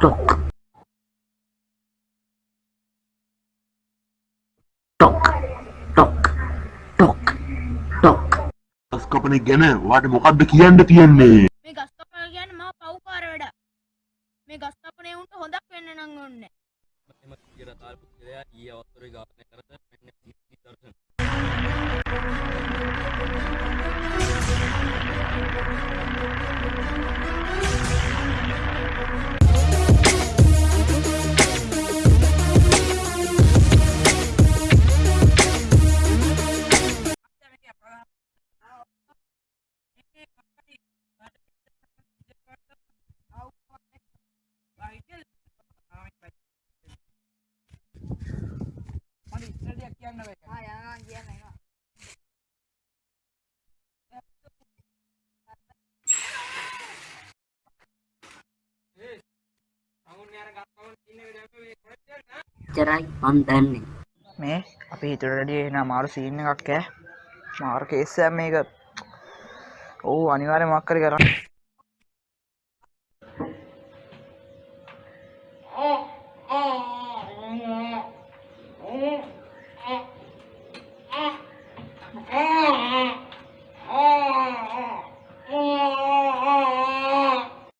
toc toc toc toc toc ගස්කපන ගැන වාට මොකක්ද කියන්න තියෙන්නේ? මේ ගස්කපන ගැන මම පව්කාර වැඩ. මේ ගස්කපනේ උන්ට හොඳක් වෙන්න නම් ඕනේ. මම කියර තාල්පු කියලා ඊ අවස්ථරේ ගාන කරත චරයි මන් දන්නේ. මේ අපි හිතුරඩිය එන මාරු සීන්න එකක් ෑ මාර කේස්සෑ මේක. ඔහු අනිවාරය මක්කරි කරන්න. 嗯